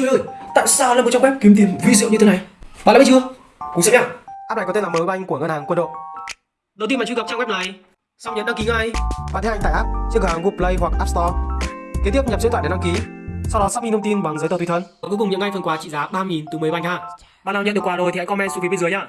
Trời ơi, tại sao lại một trang web kiếm tiền vi diệu như thế này? Bạn đã biết chưa? Cùng xem nhá. App này có tên là mới banh của ngân hàng Quân đội. Đầu tiên bạn truy cập trang web này, xong nhấn đăng ký ngay. Bạn thấy hành tải app trên cửa hàng Google Play hoặc App Store. Kế tiếp nhập số điện thoại để đăng ký. Sau đó xác minh thông tin bằng giấy tờ tùy thân. Và cuối cùng nhận ngay phần quà trị giá 3.000 từ mới banh ha. Bạn nào nhận được quà rồi thì hãy comment xuống phía bên dưới nhá.